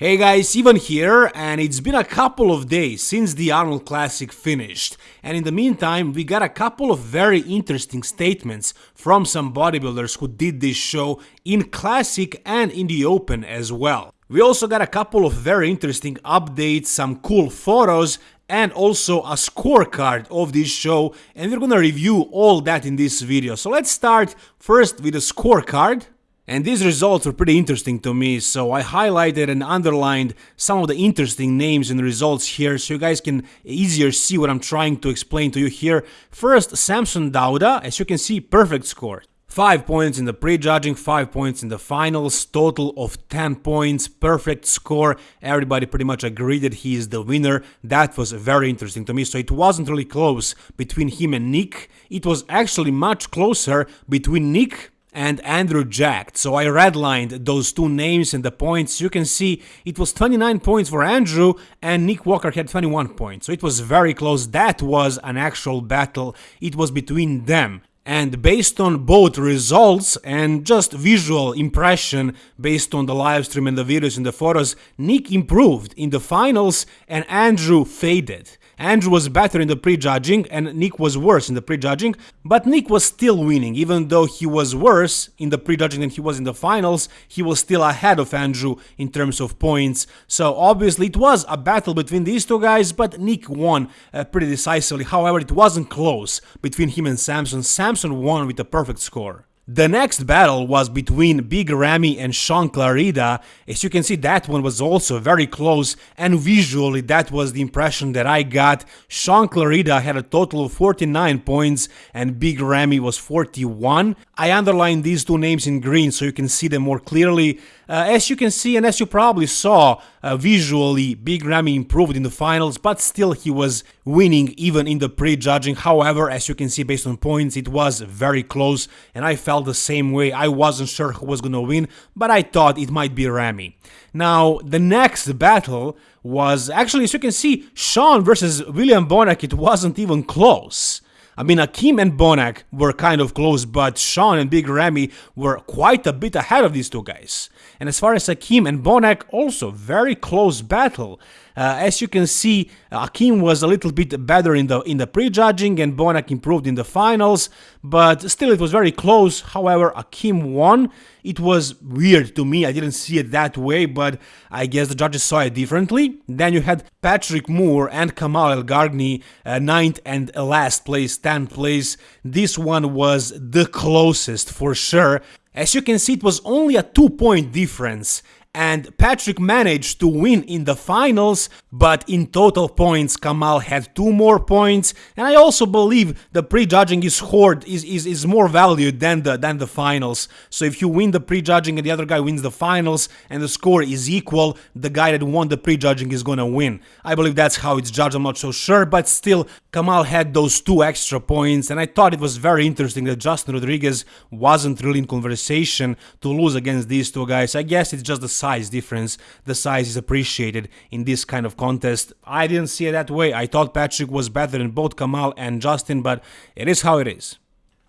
Hey guys, Ivan here, and it's been a couple of days since the Arnold Classic finished, and in the meantime, we got a couple of very interesting statements from some bodybuilders who did this show in Classic and in the Open as well. We also got a couple of very interesting updates, some cool photos, and also a scorecard of this show, and we're gonna review all that in this video. So let's start first with the scorecard. And these results were pretty interesting to me, so I highlighted and underlined some of the interesting names and results here so you guys can easier see what I'm trying to explain to you here. First, Samson Dauda, as you can see, perfect score. 5 points in the prejudging, 5 points in the finals, total of 10 points, perfect score. Everybody pretty much agreed that he is the winner. That was very interesting to me. So it wasn't really close between him and Nick. It was actually much closer between Nick and Andrew Jacked. So I redlined those two names and the points. You can see it was 29 points for Andrew and Nick Walker had 21 points. So it was very close. That was an actual battle. It was between them. And based on both results and just visual impression based on the live stream and the videos and the photos, Nick improved in the finals and Andrew faded. Andrew was better in the prejudging and Nick was worse in the prejudging, but Nick was still winning. Even though he was worse in the prejudging than he was in the finals, he was still ahead of Andrew in terms of points. So obviously it was a battle between these two guys, but Nick won uh, pretty decisively. However, it wasn't close between him and Samson. Samson won with a perfect score. The next battle was between Big Ramy and Shaun Clarida. As you can see, that one was also very close, and visually, that was the impression that I got. Shaun Clarida had a total of 49 points, and Big Ramy was 41. I underlined these two names in green so you can see them more clearly. Uh, as you can see, and as you probably saw, uh, visually, Big Ramy improved in the finals, but still he was winning even in the pre-judging. However, as you can see based on points, it was very close, and I felt the same way. I wasn't sure who was gonna win, but I thought it might be Ramy. Now, the next battle was actually, as you can see, Shaun versus William Bonac, it wasn't even close. I mean, Akim and Bonac were kind of close, but Shaun and Big Ramy were quite a bit ahead of these two guys. And as far as Akim and Bonac, also very close battle. Uh, as you can see, Akim was a little bit better in the in the prejudging and Bonac improved in the finals, but still it was very close. However, Akim won. It was weird to me. I didn't see it that way, but I guess the judges saw it differently. Then you had Patrick Moore and Kamal Elgargni, uh, ninth and last place, 10th place. This one was the closest for sure. As you can see, it was only a two point difference and Patrick managed to win in the finals, but in total points Kamal had two more points, and I also believe the prejudging is is, is, is more valued than the than the finals. So if you win the prejudging and the other guy wins the finals and the score is equal, the guy that won the prejudging is gonna win. I believe that's how it's judged, I'm not so sure, but still Kamal had those two extra points, and I thought it was very interesting that Justin Rodriguez wasn't really in conversation to lose against these two guys. I guess it's just the size difference. The size is appreciated in this kind of contest. I didn't see it that way. I thought Patrick was better than both Kamal and Justin, but it is how it is.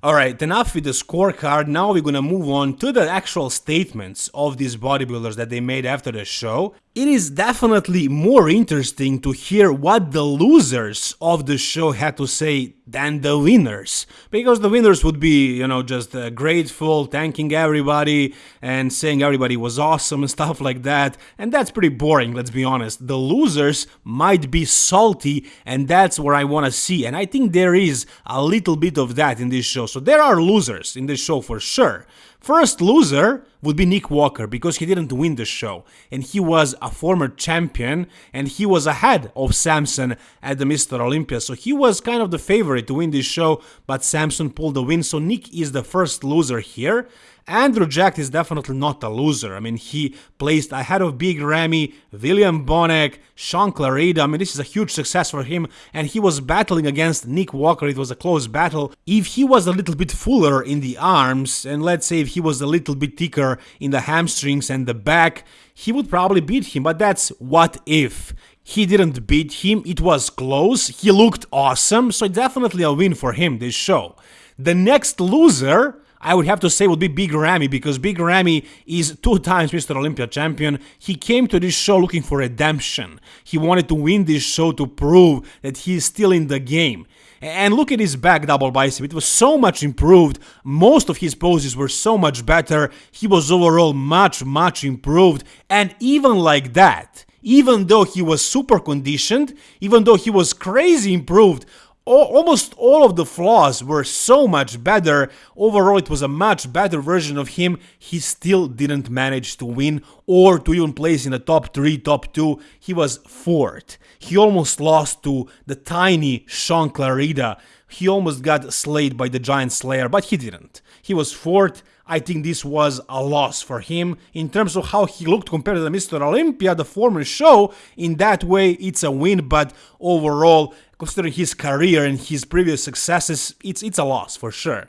Alright, enough with the scorecard, now we're gonna move on to the actual statements of these bodybuilders that they made after the show. It is definitely more interesting to hear what the losers of the show had to say than the winners. Because the winners would be, you know, just uh, grateful, thanking everybody, and saying everybody was awesome and stuff like that. And that's pretty boring, let's be honest. The losers might be salty, and that's where I wanna see. And I think there is a little bit of that in this show. So there are losers in this show for sure. First loser would be Nick Walker because he didn't win the show and he was a former champion and he was ahead of Samson at the Mr. Olympia so he was kind of the favorite to win this show but Samson pulled the win so Nick is the first loser here Andrew Jack is definitely not a loser. I mean, he placed ahead of Big Ramy, William Bonac, Shaun Clarida. I mean, this is a huge success for him, and he was battling against Nick Walker. It was a close battle. If he was a little bit fuller in the arms, and let's say if he was a little bit thicker in the hamstrings and the back, he would probably beat him, but that's what if. He didn't beat him, it was close, he looked awesome, so definitely a win for him this show. The next loser I would have to say would be Big Ramy because Big Ramy is two times Mr. Olympia champion. He came to this show looking for redemption. He wanted to win this show to prove that he is still in the game. And look at his back double bicep. It was so much improved. Most of his poses were so much better. He was overall much, much improved. And even like that, even though he was super conditioned, even though he was crazy improved, almost all of the flaws were so much better. Overall, it was a much better version of him. He still didn't manage to win or to even place in the top 3, top 2. He was fourth. He almost lost to the tiny Shaun Clarida. He almost got slayed by the Giant Slayer, but he didn't. He was fourth. I think this was a loss for him in terms of how he looked compared to the Mr. Olympia, the former show. In that way, it's a win, but overall, considering his career and his previous successes, it's it's a loss for sure.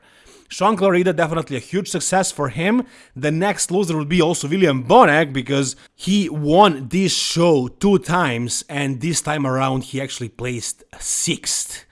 Shaun Clarida definitely a huge success for him. The next loser would be also William Bonac because he won this show two times and this time around he actually placed sixth.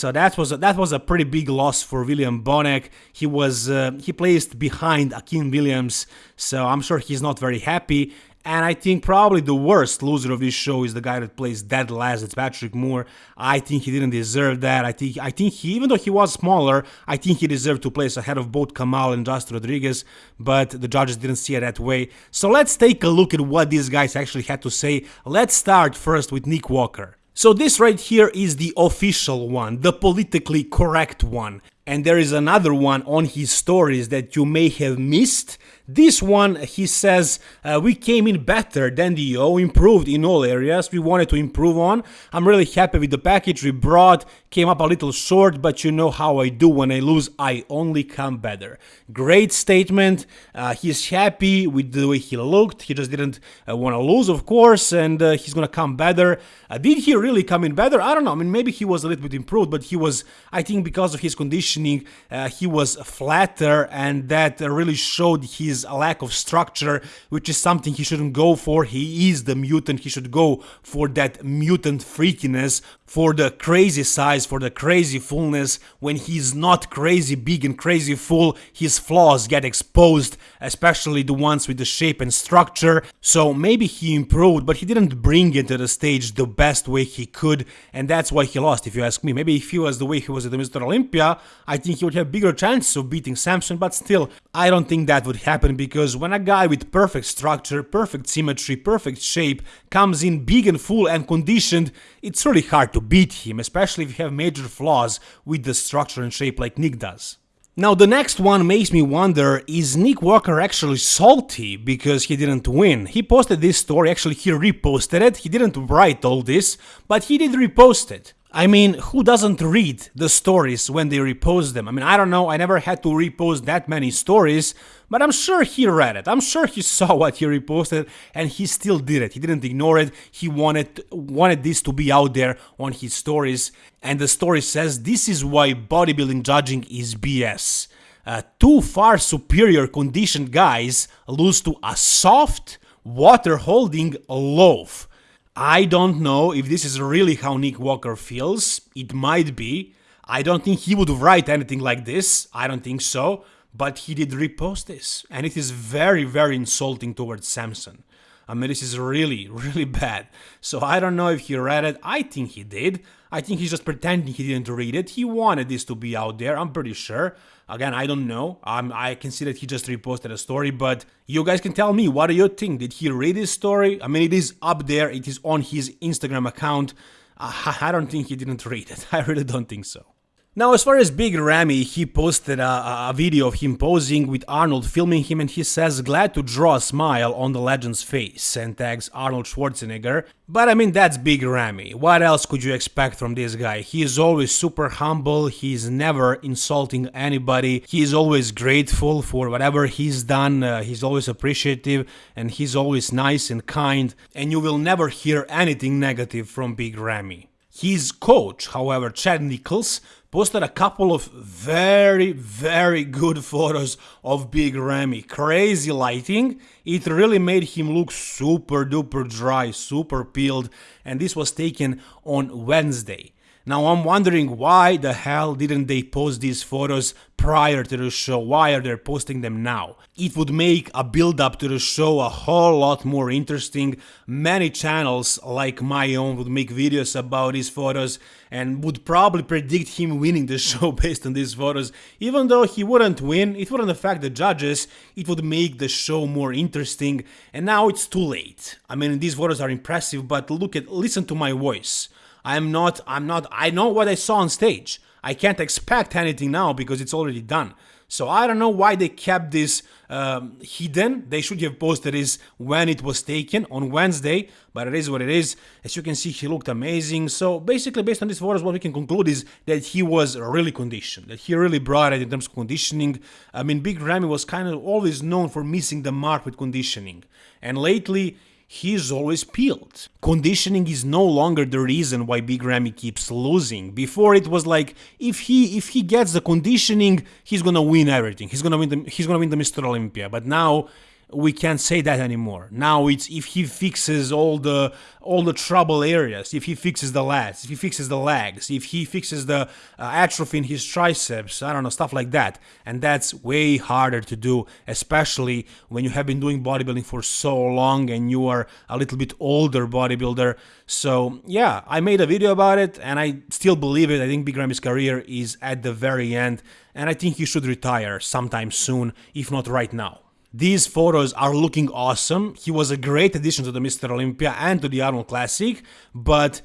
So that was a, that was a pretty big loss for William Bonac. He was uh, he placed behind Akim Williams, so I'm sure he's not very happy. And I think probably the worst loser of this show is the guy that plays dead last. It's Patrick Moore. I think he didn't deserve that. I think I think he, even though he was smaller, I think he deserved to place ahead of both Kamal and Just Rodriguez. But the judges didn't see it that way. So let's take a look at what these guys actually had to say. Let's start first with Nick Walker. So this right here is the official one, the politically correct one. And there is another one on his stories that you may have missed this one, he says, uh, we came in better than the O, improved in all areas we wanted to improve on. I'm really happy with the package we brought, came up a little short, but you know how I do when I lose, I only come better. Great statement. Uh, he's happy with the way he looked. He just didn't uh, want to lose, of course, and uh, he's going to come better. Uh, did he really come in better? I don't know. I mean, maybe he was a little bit improved, but he was, I think, because of his conditioning, uh, he was flatter, and that really showed his lack of structure, which is something he shouldn't go for. He is the mutant, he should go for that mutant freakiness, for the crazy size, for the crazy fullness. When he's not crazy big and crazy full, his flaws get exposed, especially the ones with the shape and structure. So maybe he improved, but he didn't bring it to the stage the best way he could, and that's why he lost, if you ask me. Maybe if he was the way he was at the Mr. Olympia, I think he would have bigger chances of beating Samson, but still, I don't think that would happen because when a guy with perfect structure, perfect symmetry, perfect shape comes in big and full and conditioned, it's really hard to beat him, especially if you have major flaws with the structure and shape like Nick does. Now the next one makes me wonder, is Nick Walker actually salty because he didn't win? He posted this story, actually he reposted it, he didn't write all this, but he did repost it. I mean, who doesn't read the stories when they repost them? I mean, I don't know, I never had to repost that many stories, but I'm sure he read it. I'm sure he saw what he reposted and he still did it. He didn't ignore it. He wanted wanted this to be out there on his stories. And the story says this is why bodybuilding judging is BS. Uh, two far superior conditioned guys lose to a soft, water holding loaf. I don't know if this is really how Nick Walker feels. It might be. I don't think he would write anything like this. I don't think so. But he did repost this. And it is very, very insulting towards Samson. I mean, this is really, really bad. So I don't know if he read it. I think he did. I think he's just pretending he didn't read it. He wanted this to be out there, I'm pretty sure. Again, I don't know. Um, I can see that he just reposted a story, but you guys can tell me, what do you think? Did he read this story? I mean, it is up there, it is on his Instagram account. Uh, I don't think he didn't read it. I really don't think so. Now, as far as Big Ramy, he posted a, a, video of him posing with Arnold filming him and he says, glad to draw a smile on the legend's face and tags Arnold Schwarzenegger. But I mean, that's Big Ramy. What else could you expect from this guy? He is always super humble, he's never insulting anybody, he's always grateful for whatever he's done, uh, he's always appreciative and he's always nice and kind, and you will never hear anything negative from Big Ramy. His coach, however, Chad Nicholls, posted a couple of very, very good photos of Big Ramy. Crazy lighting. It really made him look super duper dry, super peeled, and this was taken on Wednesday. Now I'm wondering why the hell didn't they post these photos prior to the show? Why are they posting them now? It would make a build up to the show a whole lot more interesting. Many channels like my own would make videos about these photos and would probably predict him winning the show based on these photos. Even though he wouldn't win, it wouldn't affect the judges, it would make the show more interesting. And now it's too late. I mean, these photos are impressive, but look at, listen to my voice. I'm not, I'm not, I know what I saw on stage. I can't expect anything now because it's already done. So I don't know why they kept this um, hidden. They should have posted this when it was taken on Wednesday, but it is what it is. As you can see, he looked amazing. So basically, based on these photos, what we can conclude is that he was really conditioned, that he really brought it in terms of conditioning. I mean, Big Ramy was kind of always known for missing the mark with conditioning, and lately he's always peeled. Conditioning is no longer the reason why Big Ramy keeps losing. Before it was like if he if he gets the conditioning, he's gonna win everything. He's gonna win the he's gonna win the Mr. Olympia. But now we can't say that anymore. Now it's if he fixes all the all the trouble areas, if he fixes the lats, if he fixes the legs, if he fixes the uh, atrophy in his triceps, I don't know, stuff like that. And that's way harder to do, especially when you have been doing bodybuilding for so long and you are a little bit older bodybuilder. So yeah, I made a video about it and I still believe it. I think Big Ramy's career is at the very end and I think he should retire sometime soon, if not right now. These photos are looking awesome. He was a great addition to the Mr. Olympia and to the Arnold Classic, but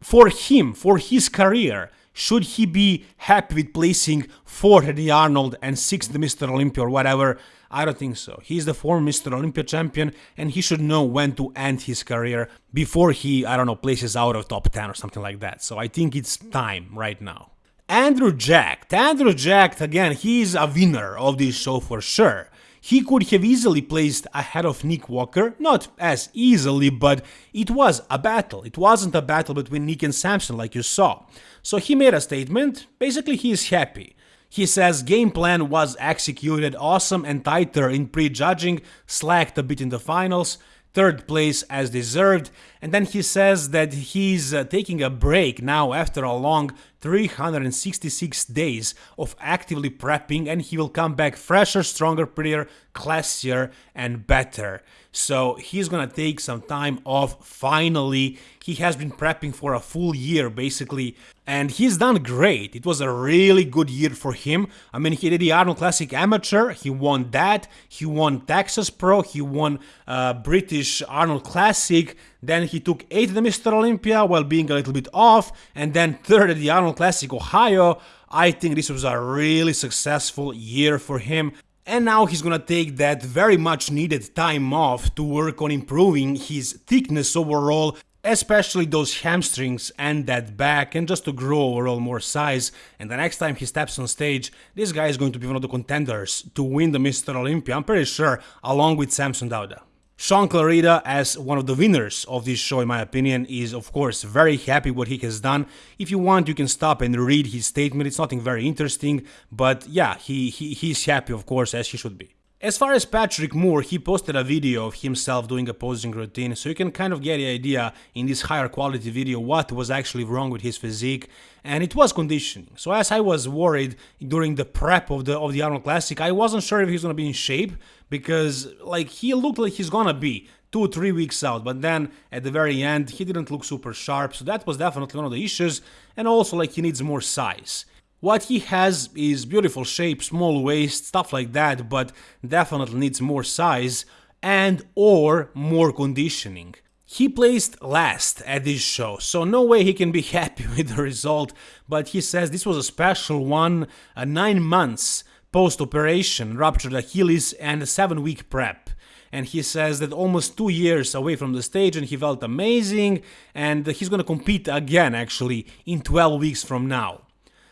for him, for his career, should he be happy with placing fourth at the Arnold and sixth the Mr. Olympia or whatever? I don't think so. He's the former Mr. Olympia champion and he should know when to end his career before he, I don't know, places out of top 10 or something like that. So I think it's time right now. Andrew Jack. Andrew Jack, again, he's a winner of this show for sure. He could have easily placed ahead of Nick Walker, not as easily, but it was a battle. It wasn't a battle between Nick and Samson like you saw. So he made a statement, basically he is happy. He says game plan was executed awesome and tighter in pre-judging, slacked a bit in the finals, third place as deserved, and then he says that he's uh, taking a break now after a long 366 days of actively prepping and he will come back fresher, stronger, prettier, classier and better. So he's gonna take some time off finally. He has been prepping for a full year basically and he's done great. It was a really good year for him. I mean, he did the Arnold Classic Amateur, he won that, he won Texas Pro, he won uh, British Arnold Classic, then he took 8th at the Mr. Olympia while being a little bit off, and then 3rd at the Arnold Classic Ohio. I think this was a really successful year for him. And now he's gonna take that very much needed time off to work on improving his thickness overall, especially those hamstrings and that back, and just to grow overall more size. And the next time he steps on stage, this guy is going to be one of the contenders to win the Mr. Olympia, I'm pretty sure, along with Samson Dauda. Shaun Clarida, as one of the winners of this show, in my opinion, is of course very happy what he has done. If you want, you can stop and read his statement. It's nothing very interesting, but yeah, he, he he's happy, of course, as he should be. As far as Patrick Moore, he posted a video of himself doing a posing routine, so you can kind of get the idea in this higher quality video what was actually wrong with his physique, and it was conditioning. So as I was worried during the prep of the of the Arnold Classic, I wasn't sure if he's gonna be in shape because like he looked like he's gonna be two three weeks out, but then at the very end he didn't look super sharp, so that was definitely one of the issues, and also like he needs more size. What he has is beautiful shape, small waist, stuff like that, but definitely needs more size and or more conditioning. He placed last at this show, so no way he can be happy with the result, but he says this was a special one, uh, 9 months post-operation, ruptured Achilles and a 7-week prep and he says that almost two years away from the stage and he felt amazing and he's gonna compete again actually in 12 weeks from now.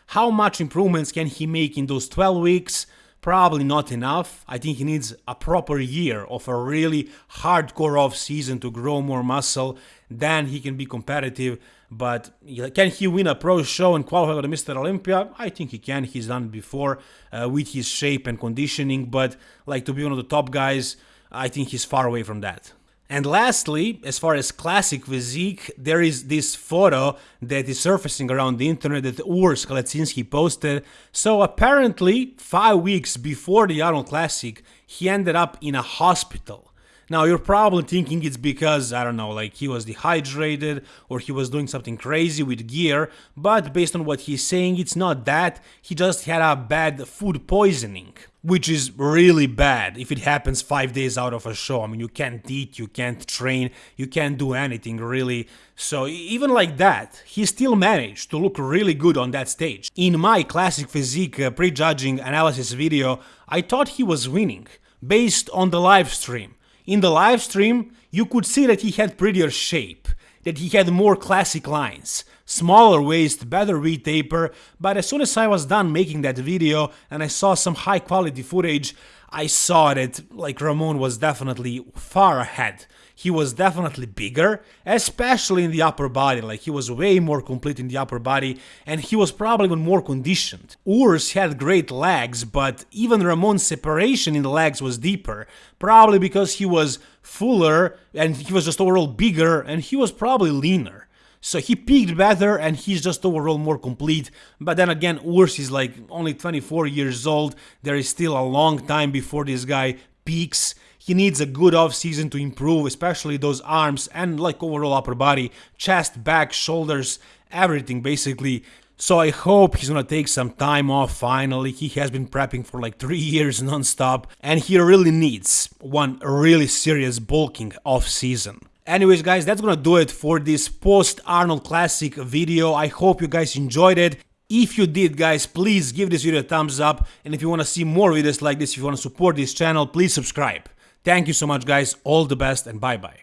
How much improvements can he make in those 12 weeks? Probably not enough. I think he needs a proper year of a really hardcore off season to grow more muscle. Then he can be competitive. But can he win a pro show and qualify for the Mr. Olympia? I think he can. He's done it before uh, with his shape and conditioning. But like to be one of the top guys, I think he's far away from that. And lastly, as far as classic physique, there is this photo that is surfacing around the internet that Urs Kalecinski posted. So apparently, five weeks before the Arnold Classic, he ended up in a hospital. Now you're probably thinking it's because, I don't know, like he was dehydrated or he was doing something crazy with gear, but based on what he's saying, it's not that, he just had a bad food poisoning. Which is really bad if it happens 5 days out of a show. I mean, you can't eat, you can't train, you can't do anything really. So even like that, he still managed to look really good on that stage. In my classic physique uh, prejudging analysis video, I thought he was winning, based on the live stream. In the live stream, you could see that he had prettier shape, that he had more classic lines, smaller waist, better V-taper, but as soon as I was done making that video and I saw some high quality footage, I saw that like Ramon was definitely far ahead he was definitely bigger, especially in the upper body, like he was way more complete in the upper body and he was probably even more conditioned. Urs had great legs, but even Ramon's separation in the legs was deeper, probably because he was fuller and he was just overall bigger and he was probably leaner. So he peaked better and he's just overall more complete. But then again, Urs is like only 24 years old. There is still a long time before this guy peaks. He needs a good off season to improve, especially those arms and like overall upper body, chest, back, shoulders, everything basically. So I hope he's gonna take some time off finally. He has been prepping for like 3 years non-stop and he really needs one really serious bulking off season. Anyways guys, that's gonna do it for this post Arnold Classic video. I hope you guys enjoyed it. If you did guys, please give this video a thumbs up and if you wanna see more videos like this, if you wanna support this channel, please subscribe. Thank you so much guys, all the best and bye bye.